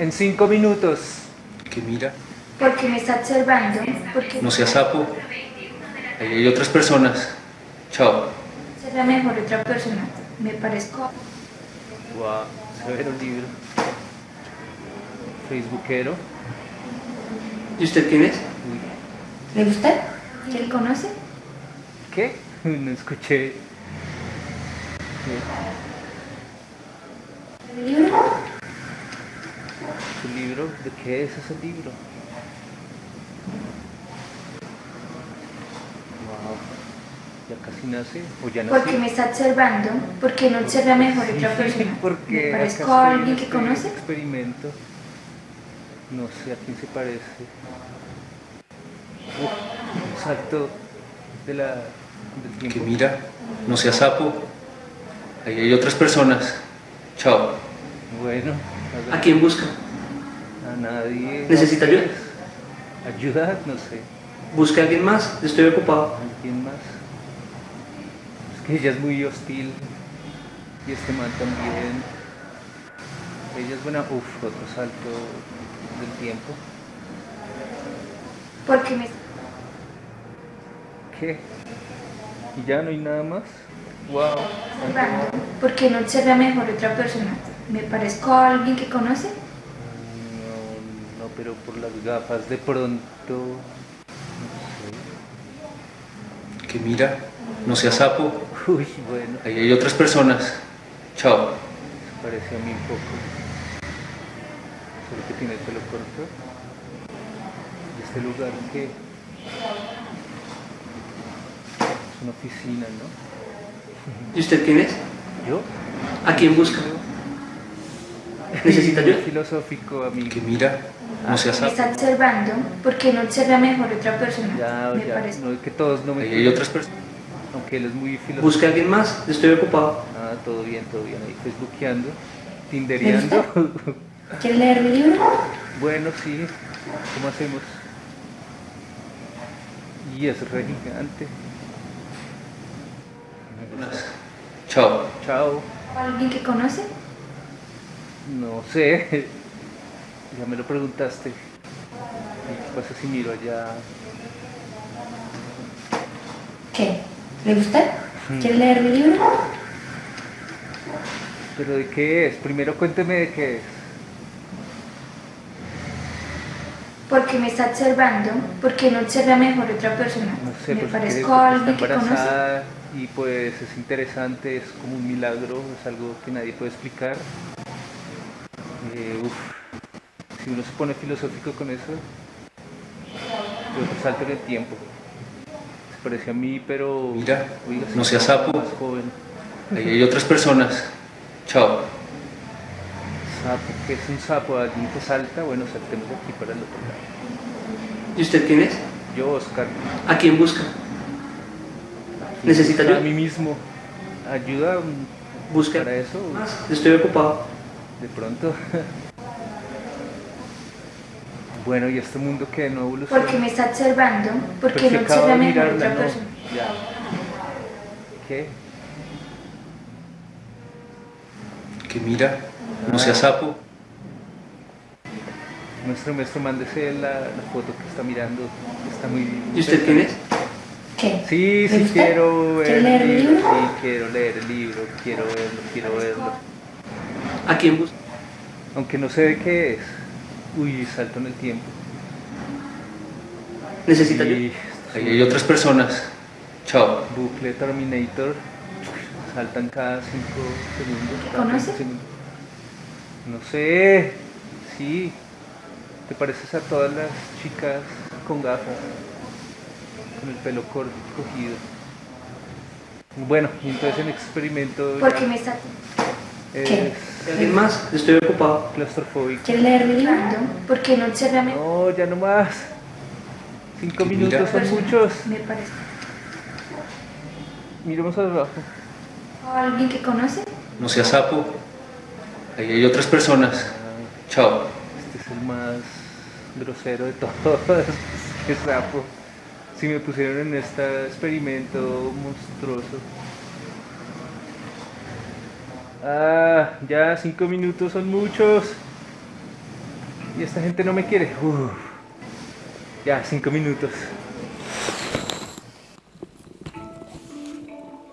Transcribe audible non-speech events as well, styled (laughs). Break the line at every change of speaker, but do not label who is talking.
En cinco minutos.
Que mira,
Porque me está observando, porque
no seas sapo. Ahí hay otras personas. Chao.
será mejor otra persona. Me parezco.
Wow, severo libro. Facebookero.
¿Y usted quién es?
Uy,
¿Le gusta? ¿Quién conoce?
¿Qué? (laughs) No escuché.
¿El libro?
¿Su libro? ¿De qué es ese libro? Wow. ¿Ya casi nace? ¿O ya nació?
Porque me está observando, porque no observa mejor otra persona. (laughs)
Porque
¿Me
acá
parezco a
en
alguien que
este
conoce?
experimento. No sé a quién se parece. Uf, un salto de la, del
Que mira, no seas sapo. Ahí hay otras personas. Chao.
Bueno, a,
¿A
ver,
quién busca?
Nadie.
¿Necesita ayuda?
Ayuda, no sé.
¿Busca a alguien más? Estoy ocupado.
¿Alguien más? Es que ella es muy hostil. Y este man también. Ella es buena. Uf, otro salto del tiempo.
Porque me
¿Qué? ¿Y ya no hay nada más? Wow.
observando, porque no observa mejor otra persona. ¿Me parezco a alguien que conoce?
Pero por las gafas de pronto. No
Que mira, no seas sapo.
Uy, bueno,
Ahí hay otras personas. Chao.
se parece a mí un poco. Solo que tiene el pelo corto. ¿Y este lugar qué? Es una oficina, ¿no?
¿Y usted quién es?
¿Yo?
¿A quién busca? ¿Necesita ayuda?
Filosófico, amigo.
Que mira, no seas
está observando, porque no observa mejor otra persona.
Ya,
me
ya,
parezco.
no, que todos no me
hay otras personas.
Aunque él es muy filosófico.
¿Busca a alguien más? Estoy ocupado.
Ah, todo bien, todo bien. Ahí facebookeando, tindereando.
¿Quiere leer mi libro?
bueno, sí. ¿Cómo hacemos? Y es re gigante.
Chao.
Chao.
¿Alguien que conoce?
No sé. (laughs) Ya me lo preguntaste. ¿Y qué pasa si miro allá?
¿Qué? ¿Le gusta? ¿Quiere leer mi libro?
¿Pero de qué es? Primero cuénteme de qué es.
Porque me está observando, porque no observa mejor otra persona.
No sé,
me
pues
parezco a alguien que conoce.
embarazada y pues es interesante, es como un milagro, es algo que nadie puede explicar. Eh, uf, si uno se pone filosófico con eso, yo otro salto en el tiempo. Se parece a mí, pero...
Mira,
oiga,
no seas sapo.
Más joven.
Ahí hay otras personas. Chao.
Sapo, ¿qué es un sapo? ¿Alguien que salta? Bueno, saltemos de aquí para el otro lado.
¿Y usted quién es?
Yo, Oscar.
¿A quién busca? ¿Necesita
A
ayuda?
mí mismo. ¿Ayuda
¿Busca
para eso?
más? Estoy ocupado.
De pronto. bueno, ¿y este mundo que no evoluciona?
Porque me está observando, porque
Pero
no observa mejor otra
no.
persona.
Ya. ¿Qué?
Que mira, no seas sapo.
Nuestro maestro, mándese la, la foto que está mirando. Está muy...
¿Y usted quién es?
¿Qué?
Sí,
¿Le
sí quiero ver
¿Quiere leer
el libro? Sí, quiero leer el libro, quiero verlo, quiero verlo.
¿A quién busca?
Aunque no sé de qué es. Uy, salto en el tiempo.
¿Necesita?
Y
Ahí hay otras personas. Chao.
bucle Terminator. Saltan cada 5 segundos. cada
¿Conoce?
30 segundos. No sé. Sí. Te pareces a todas las chicas con gafas. Con el pelo corto, cogido. Bueno, entonces el experimento ya
Porque me está... ¿Qué?
es
¿Alguien más? Estoy ocupado.
claustrofóbico.
¿Quiere leer mi libro? Porque no mejor
No, ya no más. Cinco minutos son muchos.
Me parece.
Miremos abajo.
¿O alguien que conoce?
No seas sapo. Ahí hay otras personas. Chao.
Este es el más grosero de todos. (laughs) Qué sapo. Si me pusieron en este experimento monstruoso. Ah, ya cinco minutos son muchos. Y esta gente no me quiere. Uf. Ya, cinco minutos.